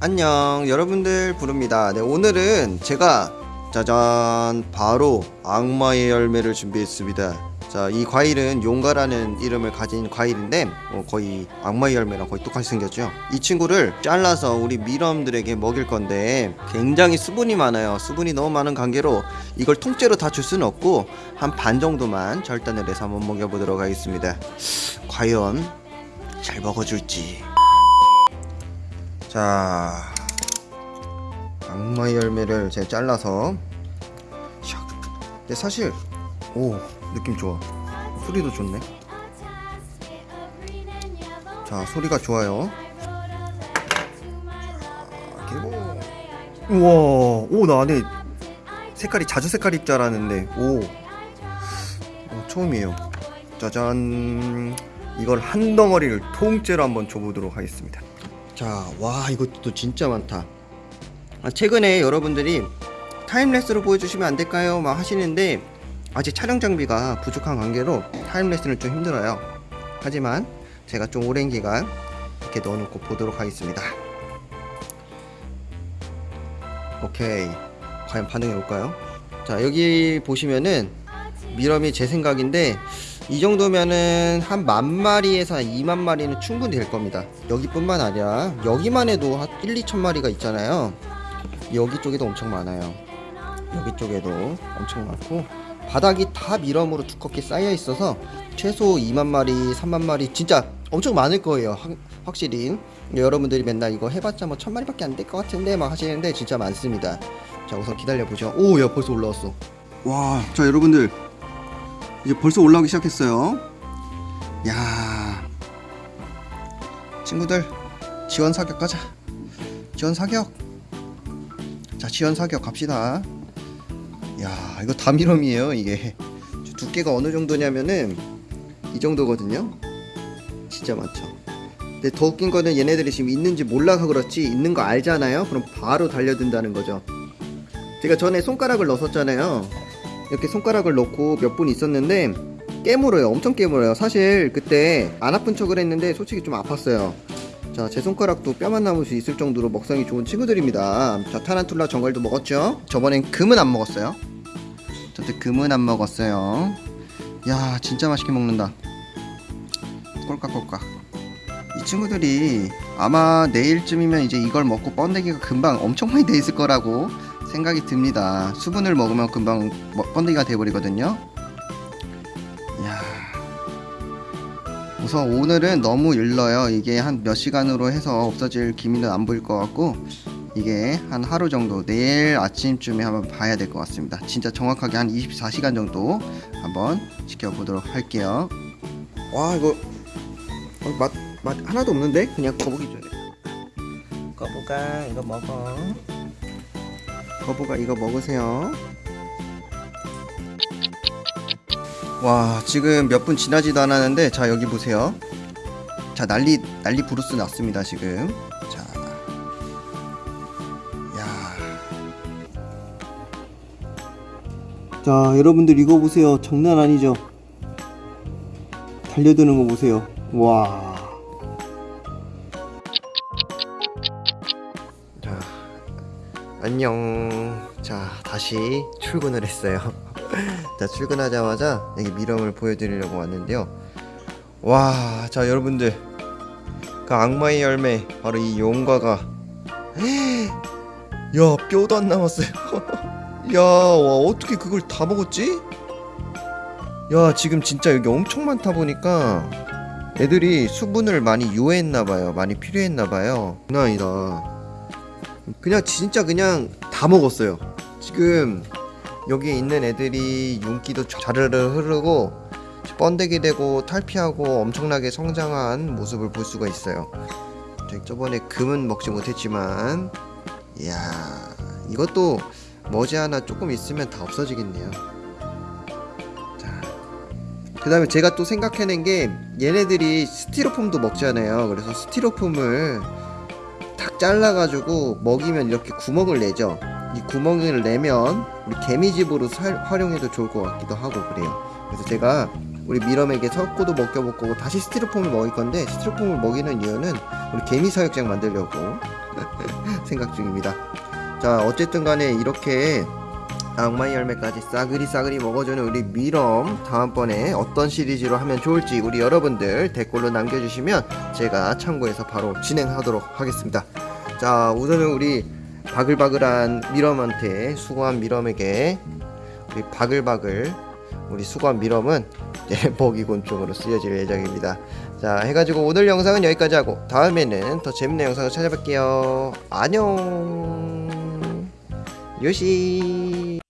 안녕 여러분들 부릅니다. 네 오늘은 제가 짜잔 바로 악마의 열매를 준비했습니다. 자 이 과일은 용가라는 이름을 가진 과일인데 어, 거의 악마의 열매랑 거의 똑같이 생겼죠. 이 친구를 잘라서 우리 미럼들에게 먹일 건데 굉장히 수분이 많아요. 수분이 너무 많은 관계로 이걸 통째로 다 줄 수는 없고 한 반 정도만 절단을 해서 한번 먹여보도록 하겠습니다. 과연 잘 먹어줄지 자 악마의 열매를 제가 잘라서 샥. 근데 사실 오 느낌 좋아. 소리도 좋네. 자 소리가 좋아요. 자, 개봉 우와 오 나 안에 색깔이 자주 색깔일 줄 알았는데 오, 오 처음이에요. 짜잔. 이걸 한 덩어리를 통째로 한번 줘보도록 하겠습니다 자, 와 이것도 진짜 많다. 아, 최근에 여러분들이 time-lapse로 보여주시면 안 될까요? 막 하시는데 아직 촬영 장비가 부족한 관계로 time-lapse는 좀 힘들어요. 하지만 제가 좀 오랜 기간 이렇게 넣어놓고 보도록 하겠습니다. 오케이, 과연 반응이 올까요? 자, 여기 보시면은 미럼이 제 생각인데 이 정도면은 한 만 마리에서 한 2만 마리는 충분히 될 겁니다. 여기뿐만 아니라 여기만 해도 한 1, 2천 마리가 있잖아요. 여기 쪽에도 엄청 많아요. 여기 쪽에도 엄청 많고 바닥이 다 미럼으로 두껍게 쌓여 있어서 최소 2만 마리, 3만 마리 진짜 엄청 많을 거예요. 확, 확실히 여러분들이 맨날 이거 해봤자 뭐 천 마리밖에 안 될 것 같은데 막 하시는데 진짜 많습니다. 자 우선 기다려 보죠. 오, 야 벌써 올라왔어. 와, 자 여러분들 이제 벌써 올라오기 시작했어요. 야, 친구들 지원 사격 가자. 지원 사격. 자, 지원 사격 갑시다. 야, 이거 다미럼이에요. 이게 두께가 어느 정도냐면은 이 정도거든요. 진짜 많죠. 근데 더 웃긴 거는 얘네들이 지금 있는지 몰라서 그렇지 있는 거 알잖아요. 그럼 바로 달려든다는 거죠. 제가 전에 손가락을 넣었잖아요. 이렇게 손가락을 넣고 몇 분 있었는데 깨물어요. 엄청 깨물어요. 사실 그때 안 아픈 척을 했는데 솔직히 좀 아팠어요. 자 제 손가락도 뼈만 남을 수 있을 정도로 먹성이 좋은 친구들입니다. 자 타란툴라 정갈도 먹었죠? 저번엔 금은 안 먹었어요. 저때 금은 안 먹었어요. 야 진짜 맛있게 먹는다. 꼴깍꼴깍. 이 친구들이 아마 내일쯤이면 이제 이걸 먹고 번데기가 금방 엄청 많이 돼 있을 거라고 생각이 듭니다. 수분을 먹으면 금방 뭐- 번데기가 돼버리거든요. 이야. 우선 오늘은 너무 일러요. 이게 한 몇 시간으로 해서 없어질 기미는 안 보일 것 같고 이게 한 하루 정도 내일 아침쯤에 한번 봐야 될 것 같습니다. 진짜 정확하게 한 24시간 정도 한번 지켜보도록 할게요. 와 이거 어, 맛, 맛 하나도 없는데? 그냥 거북이 줘야 돼. 거북아 이거 먹어. 거북아 이거 먹으세요. 와 지금 몇 분 지나지도 않았는데 자 여기 보세요. 자 난리 난리 부르스 났습니다 지금. 자, 야. 자 여러분들 이거 보세요 장난 아니죠? 달려드는 거 보세요. 와. 안녕. 자, 다시 출근을 했어요. 자, 출근하자마자 여기 미럼을 보여드리려고 왔는데요. 와, 자, 여러분들. 그 악마의 열매, 바로 이 용과가. 야, 뼈도 안 남았어요. 야, 와, 어떻게 그걸 다 먹었지? 야, 지금 진짜 여기 엄청 많다 보니까 애들이 수분을 많이 요했나봐요. 많이 필요했나봐요. 장난 아니다. 그냥 진짜 그냥 다 먹었어요. 지금 여기에 있는 애들이 윤기도 자르르 흐르고 번데기 되고 탈피하고 엄청나게 성장한 모습을 볼 수가 있어요. 저번에 금은 먹지 못했지만 이야 이것도 머지않아 조금 있으면 다 없어지겠네요. 자, 그 다음에 제가 또 생각해낸 게 얘네들이 스티로폼도 먹잖아요. 그래서 스티로폼을 탁 잘라가지고 먹이면 이렇게 구멍을 내죠. 이 구멍을 내면 우리 개미집으로 살- 활용해도 좋을 것 같기도 하고 그래요. 그래서 제가 우리 미럼에게 석고도 먹여볼 거고 다시 스티로폼을 먹일 건데 스티로폼을 먹이는 이유는 우리 개미 사육장 만들려고 생각 중입니다. 자 어쨌든 간에 이렇게 악마의 열매까지 싸그리 싸그리 먹어주는 우리 미럼 다음번에 어떤 시리즈로 하면 좋을지 우리 여러분들 댓글로 남겨주시면 제가 참고해서 바로 진행하도록 하겠습니다. 자 우선은 우리 바글바글한 미럼한테 수고한 미럼에게 우리 바글바글 우리 수고한 미럼은 이제 먹이곤충으로 쓰여질 예정입니다. 자 해가지고 오늘 영상은 여기까지 하고 다음에는 더 재밌는 영상을 찾아뵐게요. 안녕 요시